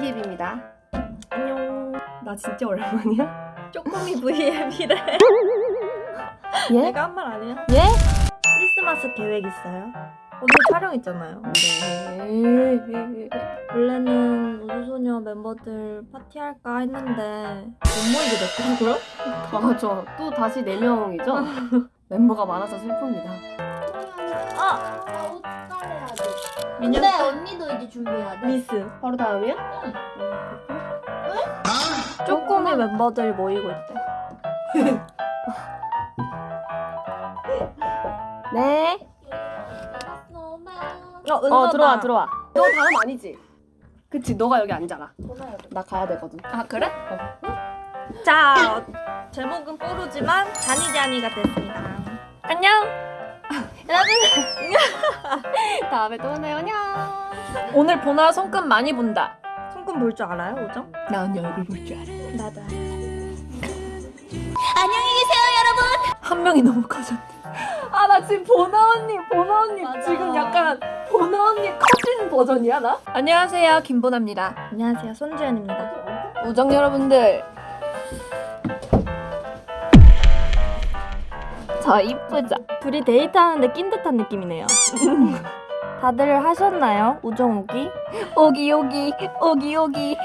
김보남입니다. 안녕. 나 진짜 오랜만이야. 쪼꼬미 VM이래. 예? 내가 한 말 아니야? 예? 크리스마스 계획 있어요? 오늘 촬영 있잖아요. 네. 원래는 우주소녀 멤버들 파티할까 했는데 못 모이게 됐더라고요. 맞아. 또 다시 4명이죠? 멤버가 많아서 슬픕니다. 아! 민영 근데 언니도 이제 준비해야 돼. 미스. 바로 다음이야? 쪼꼬미 멤버들 모이고 있대. 네. 어. 어, 들어와, 들어와. 너 다음 아니지? 그치, 너가 여기 앉아라. 나 가야 되거든. 아, 그래? 자, 어, 제목은 뽀로지만 자니자니가 됐습니다. 안녕! 다음에 또 오네요. 안녕. 오늘 보나 손금 많이 본다. 손금 볼 줄 알아요, 오정? 나 언니 얼굴 볼 줄 알아. 나도. 안녕히 계세요, 여러분. 한 명이 너무 커졌대. 아, 나 지금 보나 언니, 보나 언니 맞아. 지금 약간 보나 언니 커진 버전이야, 나? 안녕하세요, 김보나입니다. 안녕하세요, 손주연입니다. 우정 여러분들. 저 이쁘죠? 둘이 데이트하는데 낀 듯한 느낌이네요. 다들 하셨나요? 우정 오기? 오기 오기 오기 오기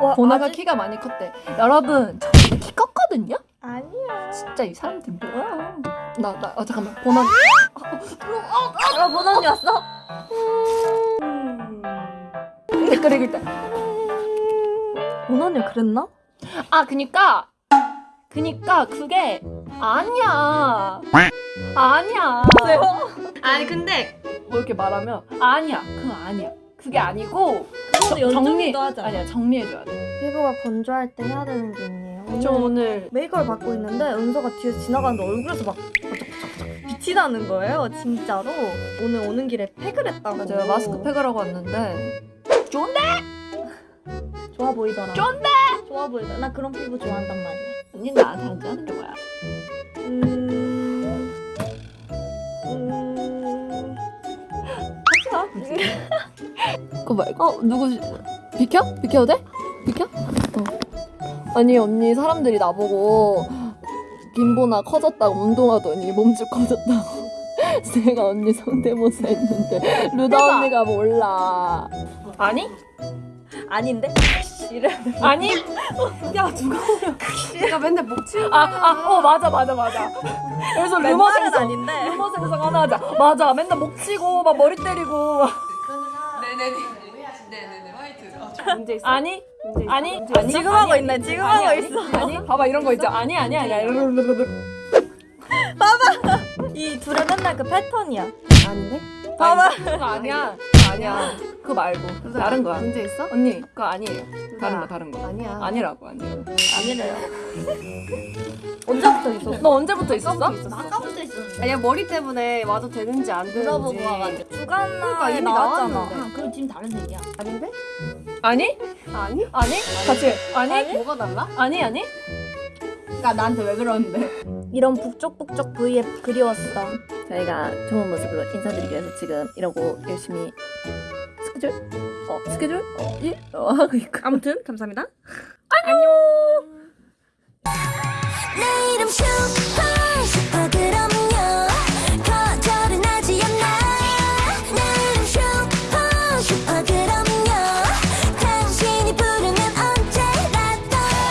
와, 보나가 아직- 키가 많이 컸대 여러분 저 키 컸거든요? 아니야. 진짜 이 사람들 뭐야 나나 어, 잠깐만 보나 아, 보나 언니 왔어? 댓글 읽을 보나 언니 그랬나? 때아 그니까 그니까 그게 아니야 아니야 왜요? 아니 근데 뭐 이렇게 말하면 아니야 그건 아니야 그게 아니고 그거는 연정이도 하자. 아니야 정리해줘야 돼. 피부가 건조할 때 해야 되는 게 있네요. 저 오늘 메이크업을 받고 있는데 은서가 뒤에서 지나가는데 얼굴에서 막 빛이 나는 거예요, 진짜로. 오늘 오는 길에 팩을 했다고. 맞아요 마스크 팩을 하고 왔는데 좋아 보이더라. 쫀데! 좋아 보이더라. 나 그런 피부 좋아한단 말이야. 언니 나한테 안 하는 게 뭐야? 음... 음... 그거 말고 어 누구 비켜? 비켜도 돼? 비켜? 어. 아니 언니 사람들이 나보고 김보나 커졌다고 운동하더니 몸집 커졌다고 제가 언니 성대모사 했는데 루다 언니가 몰라. 아니? 아닌데? 이래. 아니? 야 누가 오면 내가 맨날 목 치는 거야. 아아어 맞아 맞아 맞아. 그래서 루머 생성 아닌데. 루머 생성 하나 하자. 맞아 맨날 목 치고 막 머리 때리고 문제 있어? 아니? 아니? 아니? 지금 하고 있네, 지금 하고 있어. 아니? 봐봐 이런 거 있죠. 아니 아니 아니. 아니 이 둘의 맨날 그 패턴이야. 아닌데 봐봐. 아니, 그거 아니야 아니야 그거 말고 다른 거야 문제 있어? 언니 그거 아니에요 다른 거 다른 거 아니야. 아니라고 아니에요 아니래요. 언제부터 있었어? 너 언제부터 있었어? 아까부터 있었는데. 아니야 머리 때문에 와도 되는지 안 되는지. 물어보고 와가지고. 주간나에 그러니까 이미 나왔잖아. 나왔는데. 아, 그럼 지금 다른 색이야. 아닌데? 아니 아니? 아니 같이 아니 뭐가 달라? 아니 아니 그러니까 나한테 왜 그러는데? 이런 북적북적 V앱 그리웠어. 저희가 좋은 모습으로 인사드리기 위해서 지금 이러고 열심히 스케줄 어 스케줄 어 일? 어 하고 있고 아무튼 감사합니다.